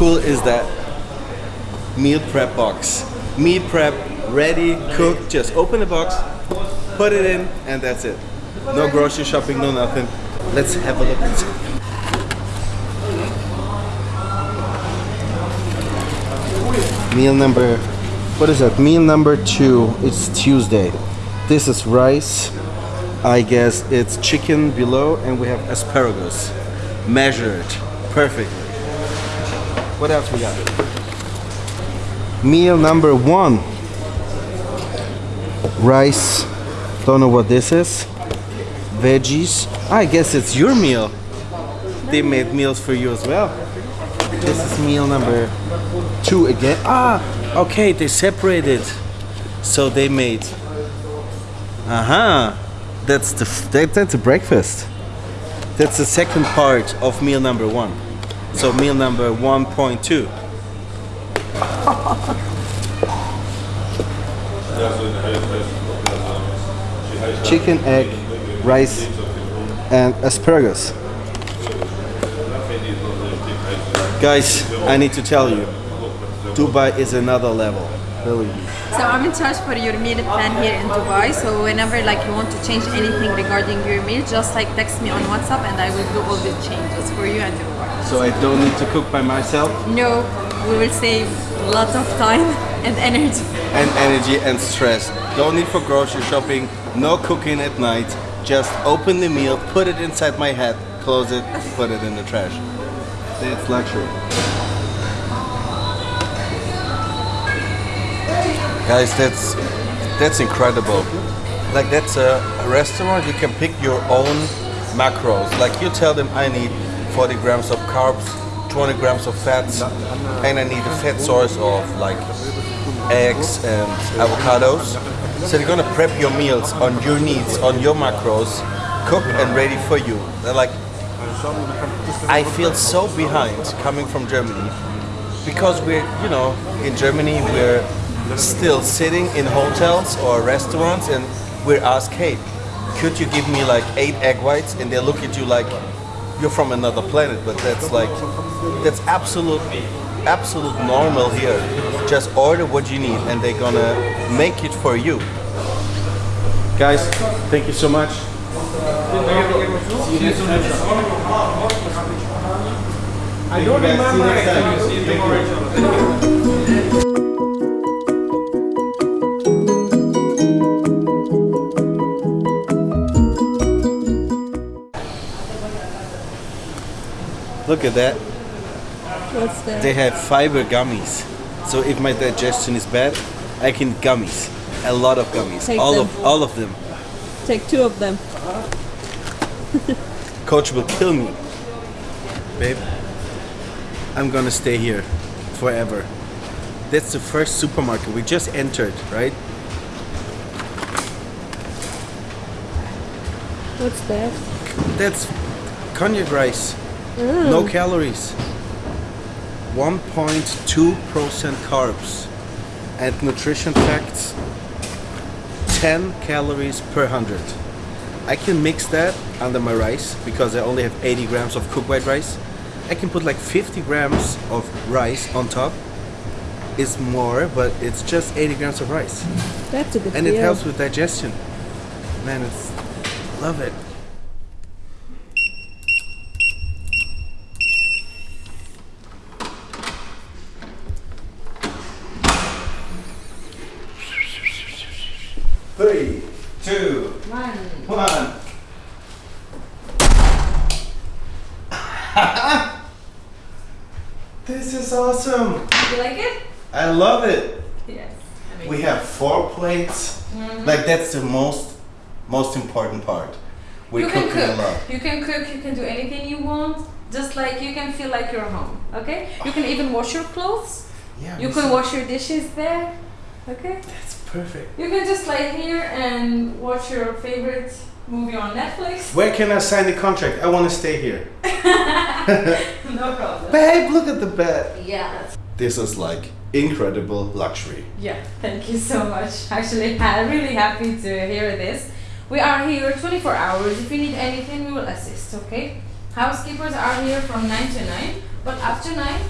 Cool is that? Meal prep box. Meal prep, ready, cooked. Just open the box, put it in, and that's it. No grocery shopping, no nothing. Let's have a look inside. Meal number, what is that? Meal number two. It's Tuesday. This is rice. I guess it's chicken below, and we have asparagus, measured perfectly. What else we got? Meal number one. Rice. Don't know what this is. Veggies. I guess it's your meal. They made meals for you as well. This is meal number two again. Ah, okay, they separated. So they made. Uh huh. That's the that, that's a breakfast. That's the second part of meal number one. So meal number 1.2. Chicken, egg, rice, and asparagus. Guys, I need to tell you, Dubai is another level. Really. So I'm in charge for your meal plan here in Dubai. So whenever like you want to change anything regarding your meal, just like text me on WhatsApp and I will do all the changes for you and your work. So I don't need to cook by myself No, we will save lots of time and energy. and energy and stress. Don't need for grocery shopping, no cooking at night. Just open the meal, put it inside my head, close it, put it in the trash. That's luxury. Guys, that's that's incredible. Like that's a, a restaurant you can pick your own macros. Like you tell them I need 40 grams of carbs, 20 grams of fats, and I need a fat source of like eggs and avocados. So they're gonna prep your meals on your needs, on your macros, cooked and ready for you. They're like, I feel so behind coming from Germany because we're, you know, in Germany we're still sitting in hotels or restaurants and we're asked, hey, could you give me like eight egg whites? And they look at you like you're from another planet, but that's like, that's absolute, absolute normal here. Just order what you need and they're gonna make it for you. Guys, thank you so much. I don't remember Look at that. What's that? They have fiber gummies. So if my digestion is bad, I can gummies. A lot of gummies. Take all them. of all of them. Take two of them. Coach will kill me. Babe, I'm gonna stay here forever. That's the first supermarket we just entered, right? What's that? That's konjac rice. No calories. 1.2% carbs. And nutrition facts 10 calories per 100. I can mix that under my rice because I only have 80 grams of cooked white rice. I can put like 50 grams of rice on top. It's more, but it's just 80 grams of rice. That's a good And it helps with digestion. Man, it's love it. Three, two, one. this is awesome. Do you like it? I love it. Yes. We have four plates. Mm-hmm. Like that's the most most important part. We're you can cooking a cook. lot. You can cook. You can do anything you want. Just like you can feel like you're home. Okay. You can even wash your clothes. Yeah, You can wash your dishes there. Okay. That's perfect. You can just lay here and watch your favorite movie on Netflix. Where can I sign the contract? I want to stay here. no problem. Babe, look at the bed. Yeah. This is like incredible luxury. Yeah. Thank you so much. Actually, I'm really happy to hear this. We are here 24 hours. If you need anything, we will assist. Okay. Housekeepers are here from 9 to 9, but after 9,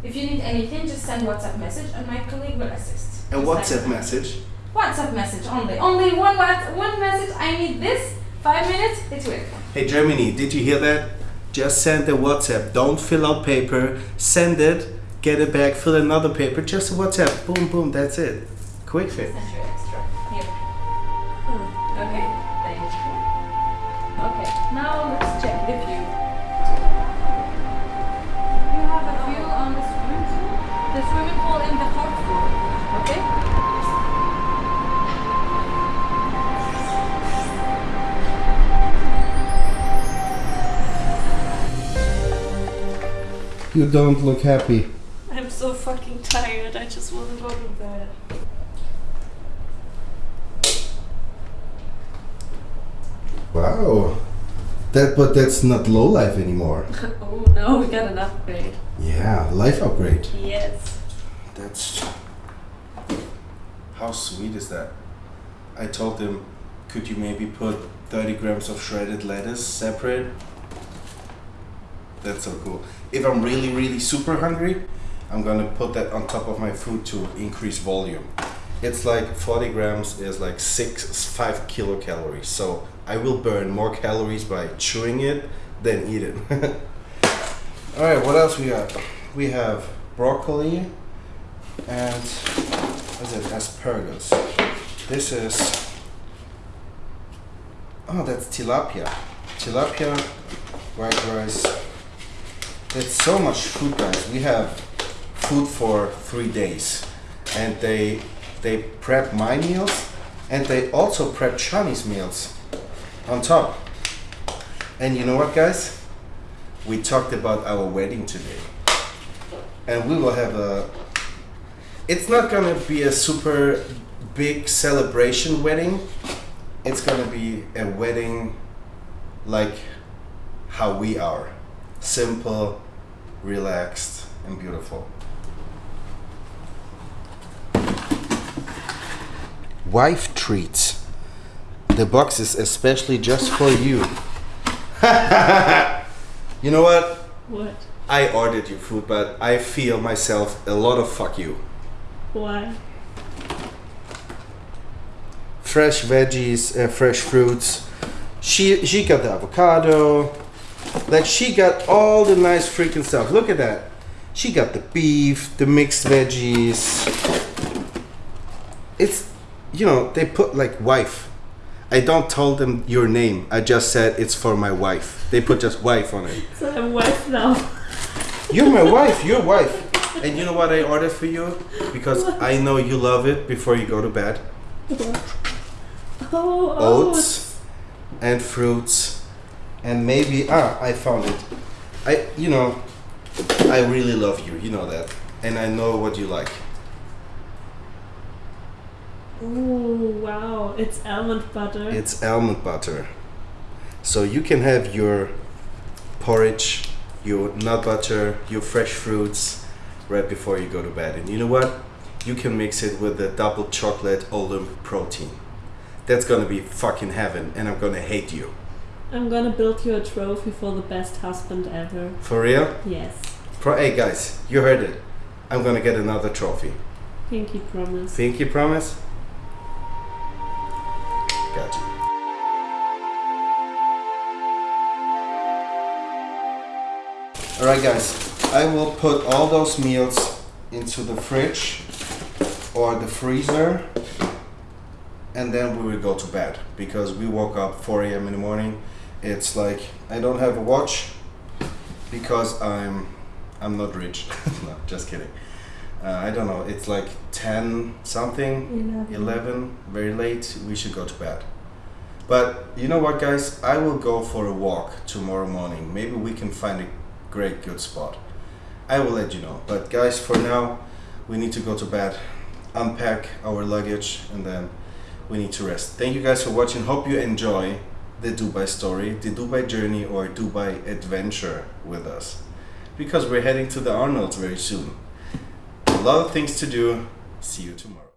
If you need anything, just send WhatsApp message and my colleague will assist. A WhatsApp like- message. WhatsApp message only. Only one one message. I need this. Five minutes. It's will. Hey Germany, did you hear that? Just send a WhatsApp. Don't fill out paper. Send it. Get it back. Fill another paper. Just a WhatsApp. Boom, boom. That's it. Quick fix. You don't look happy. I'm so fucking tired. I just want to go to bed. Wow. That, but that's not low life anymore. Oh no, we got an upgrade. Yeah, life upgrade. Yes. That's. How sweet is that? I told him, could you maybe put 30 grams of shredded lettuce separate? That's so cool. If I'm really, really super hungry, I'm gonna put that on top of my food to increase volume. It's like 40 grams is like six, five kilocalories. So I will burn more calories by chewing it than eat it. All right, what else we got? We have broccoli and what is it? Asparagus. This is oh, that's tilapia. Tilapia, white rice. It's so much food, guys. We have food for three days, and they they prep my meals, and they also prep Chinese meals on top. And you know what, guys? We talked about our wedding today, and we will have a. It's not gonna be a super big celebration wedding. It's gonna be a wedding like how we are simple, relaxed, and beautiful. Wife treats. The box is especially just for you. you know what? What? I ordered you food, but I feel myself a lot of fuck you. Why? Fresh veggies, uh, fresh fruits. She she got the avocado. Like she got all the nice freaking stuff. Look at that. She got the beef, the mixed veggies. It's you know, they put like wife. I don't tell them your name. I just said it's for my wife. They put just wife on it. So I'm wife now. You're my wife. Your wife. And you know what I ordered for you? Because I know you love it before you go to bed. Oh, oh. Oats and fruits and maybe ah I found it. I you know I really love you. You know that. And I know what you like. Oh, wow. It's almond butter. It's almond butter. So you can have your porridge, your nut butter, your fresh fruits right before you go to bed. And you know what? You can mix it with the double chocolate Olymp protein. That's gonna be fucking heaven, and I'm gonna hate you. I'm gonna build you a trophy for the best husband ever. For real? Yes. Pro- hey guys, you heard it. I'm gonna get another trophy. Pinky promise. Pinky promise? Got you. Alright guys, I will put all those meals into the fridge or the freezer and then we will go to bed because we woke up 4 a.m. in the morning. It's like I don't have a watch because I'm I'm not rich. no, just kidding. Uh, I don't know. It's like 10 something, 11. 11, very late. We should go to bed. But you know what, guys? I will go for a walk tomorrow morning. Maybe we can find a great, good spot. I will let you know. But, guys, for now, we need to go to bed, unpack our luggage, and then we need to rest. Thank you guys for watching. Hope you enjoy the Dubai story, the Dubai journey, or Dubai adventure with us. Because we're heading to the Arnolds very soon. A lot of things to do. See you tomorrow.